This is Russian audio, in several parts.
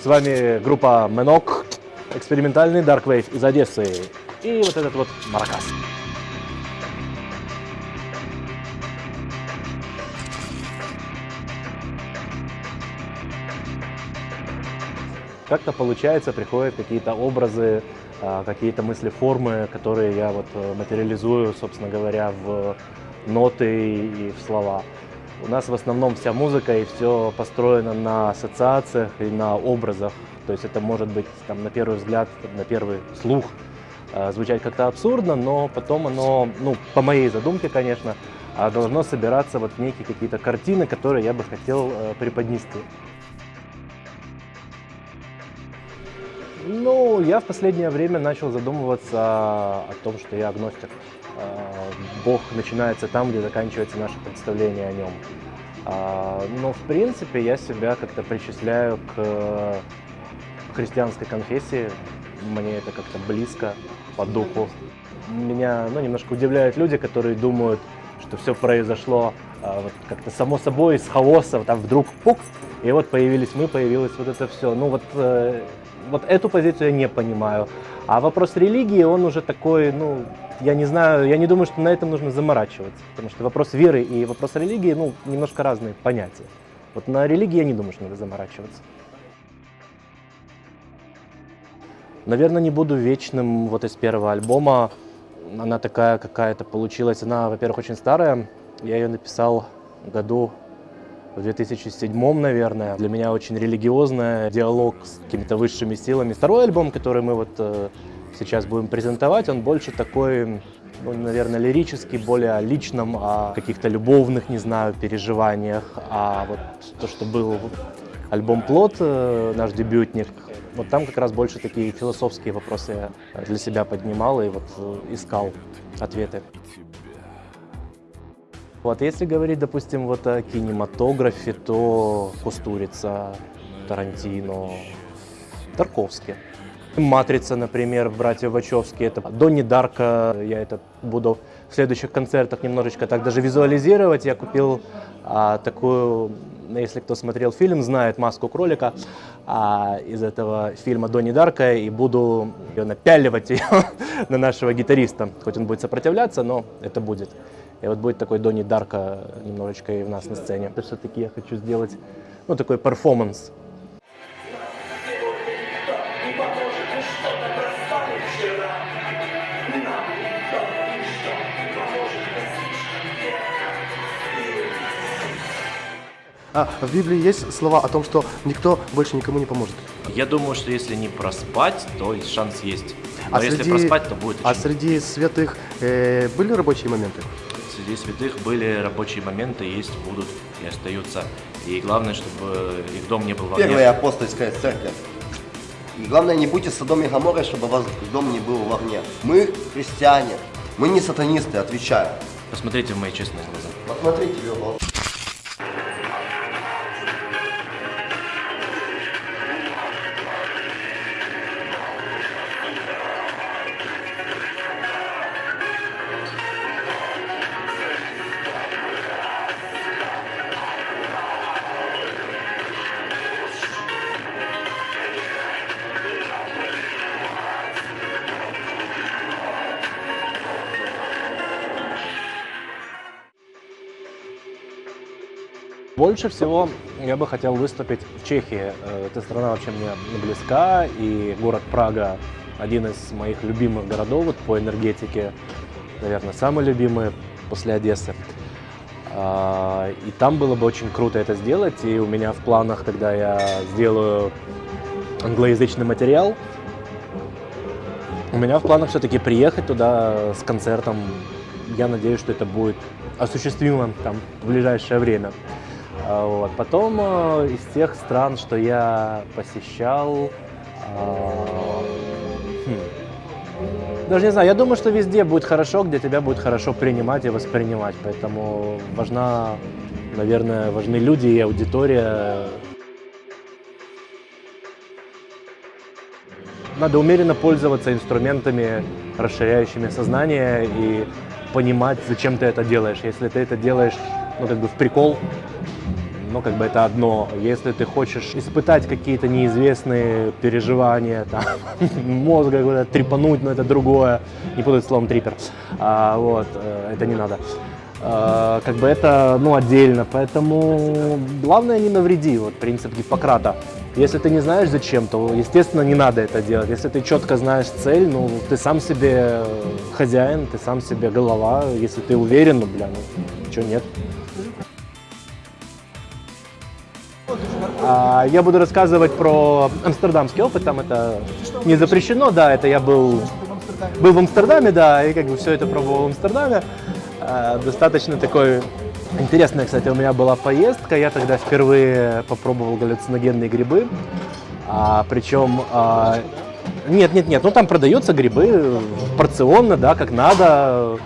С вами группа Менок, экспериментальный Dark Wave из Одессы. И вот этот вот Маракас. Как-то получается, приходят какие-то образы, а, какие-то мысли, формы, которые я вот э, материализую, собственно говоря, в ноты и в слова. У нас в основном вся музыка и все построено на ассоциациях и на образах. То есть это может быть там, на первый взгляд, на первый слух э, звучать как-то абсурдно, но потом оно, ну, по моей задумке, конечно, а должно собираться вот некие какие-то картины, которые я бы хотел э, преподнести. Ну, я в последнее время начал задумываться о том, что я агностик. А, Бог начинается там, где заканчивается наше представление о нем. А, но, в принципе, я себя как-то причисляю к христианской конфессии. Мне это как-то близко по духу. Меня ну, немножко удивляют люди, которые думают, что все произошло вот как-то само собой, из хаоса, там вдруг пук, и вот появились мы, появилось вот это все. Ну вот э, вот эту позицию я не понимаю. А вопрос религии, он уже такой, ну, я не знаю, я не думаю, что на этом нужно заморачиваться. Потому что вопрос веры и вопрос религии, ну, немножко разные понятия. Вот на религии я не думаю, что надо заморачиваться. Наверное, не буду вечным вот из первого альбома. Она такая какая-то получилась. Она, во-первых, очень старая. Я ее написал году в 2007, наверное. Для меня очень религиозная, диалог с какими-то высшими силами. Второй альбом, который мы вот э, сейчас будем презентовать, он больше такой, ну, наверное, лирический, более о личном, о каких-то любовных, не знаю, переживаниях. А вот то, что был альбом «Плод», э, наш дебютник, вот там как раз больше такие философские вопросы я для себя поднимал и вот э, искал ответы. Вот, если говорить, допустим, вот о кинематографе, то Кустурица, Тарантино, Тарковский. «Матрица», например, братья Вачовски, это Донни Дарка, я это буду в следующих концертах немножечко так даже визуализировать. Я купил а, такую, если кто смотрел фильм, знает «Маску кролика» а, из этого фильма Донни Дарка, и буду ее напяливать ее на нашего гитариста. Хоть он будет сопротивляться, но это будет. И вот будет такой Донни Дарка немножечко и у нас на сцене. Это все-таки я хочу сделать, ну, такой перформанс. А в Библии есть слова о том, что никто больше никому не поможет. Я думаю, что если не проспать, то шанс есть. Но а если среди, проспать, то будет А среди святых э, были рабочие моменты? Среди святых были рабочие моменты, есть, будут и остаются. И главное, чтобы их дом не был в огне. Первая апостольская церковь. И главное, не будьте Содом и Гоморрой, чтобы ваш дом не был в огне. Мы христиане, мы не сатанисты, отвечаю. Посмотрите в мои честные глаза. Посмотрите в его Больше всего я бы хотел выступить в Чехии. Э, эта страна вообще мне близка, и город Прага один из моих любимых городов вот, по энергетике, наверное, самый любимый после Одессы. А, и там было бы очень круто это сделать, и у меня в планах, когда я сделаю англоязычный материал, у меня в планах все-таки приехать туда с концертом. Я надеюсь, что это будет осуществимо там в ближайшее время. А, вот. Потом э, из тех стран, что я посещал, а, хм, даже не знаю, я думаю, что везде будет хорошо, где тебя будет хорошо принимать и воспринимать. Поэтому важна, наверное, важны люди и аудитория. Надо умеренно пользоваться инструментами, расширяющими сознание и понимать, зачем ты это делаешь. Если ты это делаешь, ну, как бы в прикол, но как бы это одно. Если ты хочешь испытать какие-то неизвестные переживания, там, мозга куда-то трепануть, но это другое. Не путать словом трипер. А, вот, э, это не надо. А, как бы это, ну, отдельно. Поэтому главное не навреди, вот принцип Гиппократа. Если ты не знаешь зачем, то, естественно, не надо это делать. Если ты четко знаешь цель, ну, ты сам себе хозяин, ты сам себе голова. Если ты уверен, ну, бля, ну, что нет. Я буду рассказывать про амстердамский опыт, там это не запрещено, да, это я был, был в Амстердаме, да, и как бы все это пробовал в Амстердаме. А, достаточно такой интересная, кстати, у меня была поездка, я тогда впервые попробовал галлюциногенные грибы, а, причем а, нет, нет, нет, ну там продаются грибы порционно, да, как надо,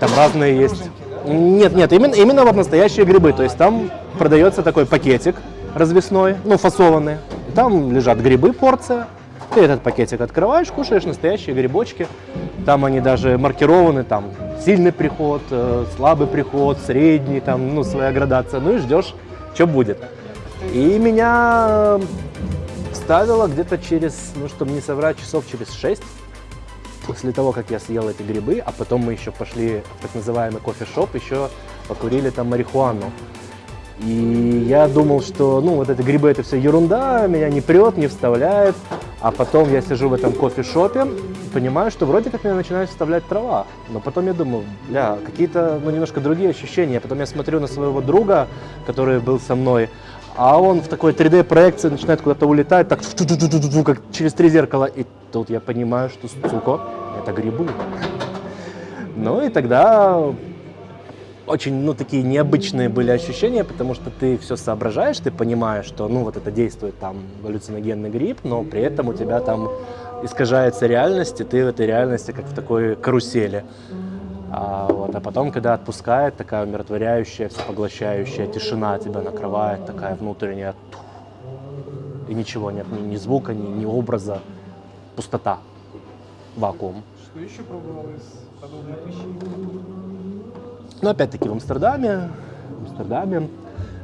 там разные есть. Нет, нет, именно, именно вот настоящие грибы, то есть там продается такой пакетик, развесной, ну, фасованный. И там лежат грибы, порция. Ты этот пакетик открываешь, кушаешь настоящие грибочки. Там они даже маркированы, там сильный приход, э, слабый приход, средний, там, ну, своя градация. Ну и ждешь, что будет. И меня вставило где-то через, ну, чтобы не соврать, часов через 6 после того, как я съел эти грибы, а потом мы еще пошли в так называемый кофешоп, еще покурили там марихуану. И я думал, что, ну, вот эти грибы, это все ерунда, меня не прет, не вставляет. А потом я сижу в этом кофешопе понимаю, что вроде как меня начинает вставлять трава. Но потом я думаю, бля, какие-то, ну, немножко другие ощущения. Потом я смотрю на своего друга, который был со мной, а он в такой 3D-проекции начинает куда-то улетать, так, как через три зеркала. И тут я понимаю, что, сука, это грибы. Ну и тогда очень, ну, такие необычные были ощущения, потому что ты все соображаешь, ты понимаешь, что, ну, вот это действует там галлюциногенный гриб, но при этом у тебя там искажается реальность, и ты в этой реальности как в такой карусели. А, вот, а потом, когда отпускает, такая умиротворяющая, всепоглощающая тишина тебя накрывает, такая внутренняя, и ничего нет, ни, ни звука, ни, ни образа, пустота, вакуум. Что еще пробовал из подобных вещей? Но опять-таки в Амстердаме, в Амстердаме,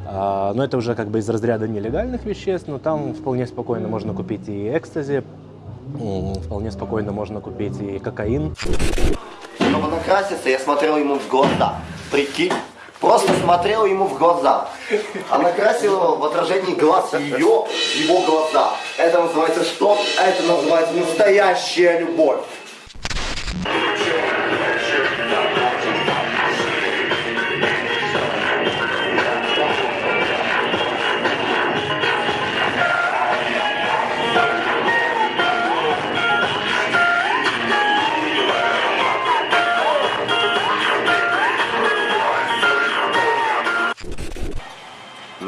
а, но это уже как бы из разряда нелегальных веществ, но там вполне спокойно можно купить и экстази, вполне спокойно можно купить и кокаин. Чтобы накраситься, я смотрел ему в глаза. Прикинь? Просто смотрел ему в глаза. А накрасил его в отражении глаз ее, его глаза. Это называется что? Это называется настоящая любовь.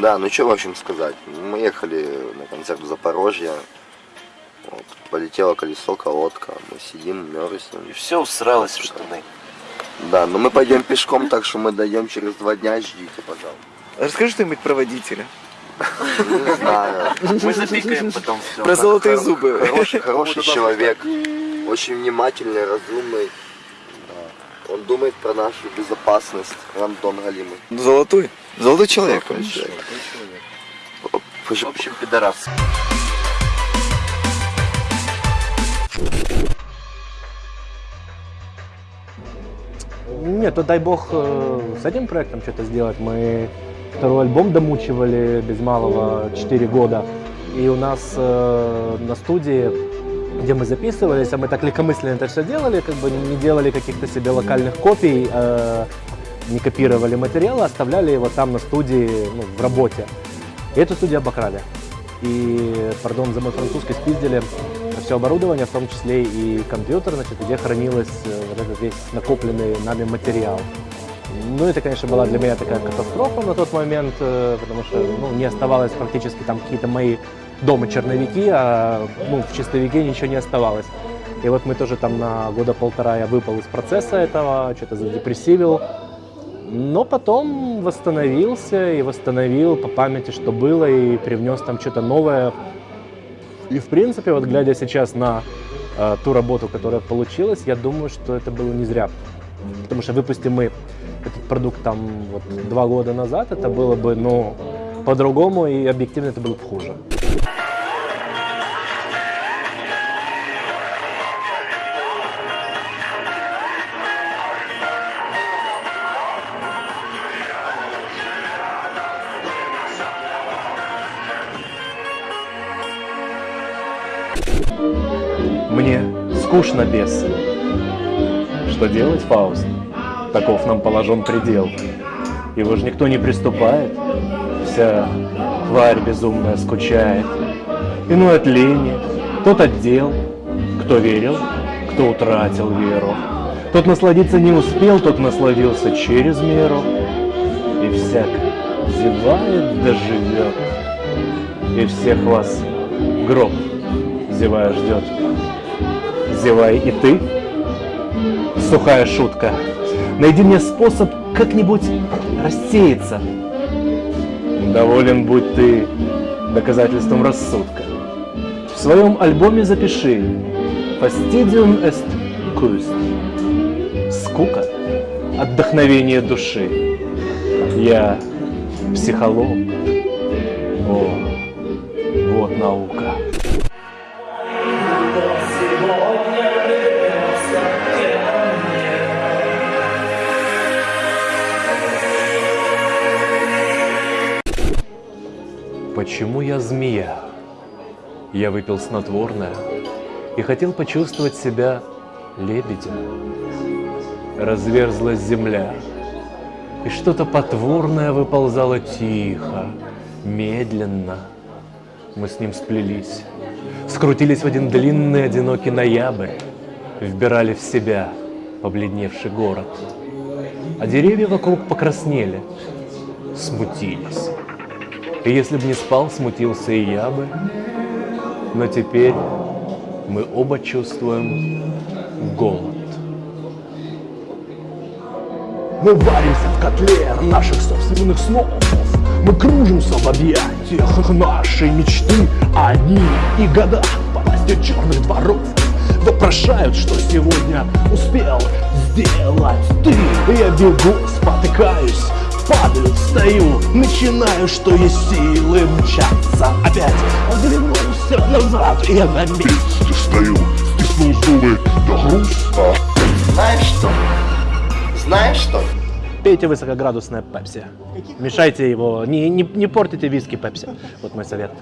Да, ну что в общем сказать. Мы ехали на концерт в Запорожье. Вот, полетело колесо, колодка. Мы сидим, мерзнем. И все усралось в штаны. Да, но мы пойдем пешком, так что мы дойдем через два дня. Ждите, пожалуйста. Расскажи что-нибудь про водителя. Не знаю. Мы запикаем потом все. Про золотые зубы. Хороший, хороший человек. Очень внимательный, разумный. Он думает про нашу безопасность. Рандон Галимый. Золотой. Золотой человек. Золотой человек. В общем, пидорас. Нет, то дай бог э, с этим проектом что-то сделать. Мы второй альбом домучивали без малого 4 года. И у нас э, на студии, где мы записывались, а мы так легкомысленно это все делали, как бы не делали каких-то себе локальных копий, э, не копировали материалы, оставляли его там на студии, ну, в работе. И эту студию обокрали. И, пардон за мой французский, спиздили все оборудование, в том числе и компьютер, значит, где хранилось э, вот этот весь накопленный нами материал. Ну, это, конечно, была для меня такая катастрофа на тот момент, э, потому что ну, не оставалось практически там какие-то мои дома черновики, а ну, в чистовике ничего не оставалось. И вот мы тоже там на года полтора я выпал из процесса этого, что-то задепрессивил. Но потом восстановился и восстановил по памяти, что было, и привнес там что-то новое. И в принципе, вот глядя сейчас на э, ту работу, которая получилась, я думаю, что это было не зря. Потому что выпустим мы этот продукт там вот два года назад, это было бы, ну, по-другому, и объективно это было бы хуже. Скучно без. Что делать, Фауст? Таков нам положен предел. Его же никто не приступает. Вся тварь безумная скучает. Иной от лени, тот от дел. Кто верил, кто утратил веру. Тот насладиться не успел, тот насладился через меру. И всяк зевает да живет. И всех вас гроб зевая ждет. Зевай и ты. Сухая шутка. Найди мне способ как-нибудь рассеяться. Доволен будь ты доказательством рассудка. В своем альбоме запиши Fastidium est cust. Скука, отдохновение души. Я психолог. О, вот наука. Почему я змея? Я выпил снотворное и хотел почувствовать себя лебедем. Разверзлась земля, и что-то потворное выползало тихо, медленно. Мы с ним сплелись, скрутились в один длинный одинокий ноябрь, вбирали в себя побледневший город. А деревья вокруг покраснели, смутились. И если бы не спал, смутился и я бы. Но теперь мы оба чувствуем голод. Мы варимся в котле наших собственных снов Мы кружимся в объятиях нашей мечты они и года по властью черных дворов Вопрошают, что сегодня успел сделать ты Я бегу, спотыкаюсь, падаю, встаю Начинаю, что есть силы мчаться опять Оглянулся назад, и я на месте стою Стиснул зубы до хруста Знаешь что? Знаешь что? Пейте высокоградусное пепси. Мешайте его, не, не, не портите виски пепси. Вот мой совет.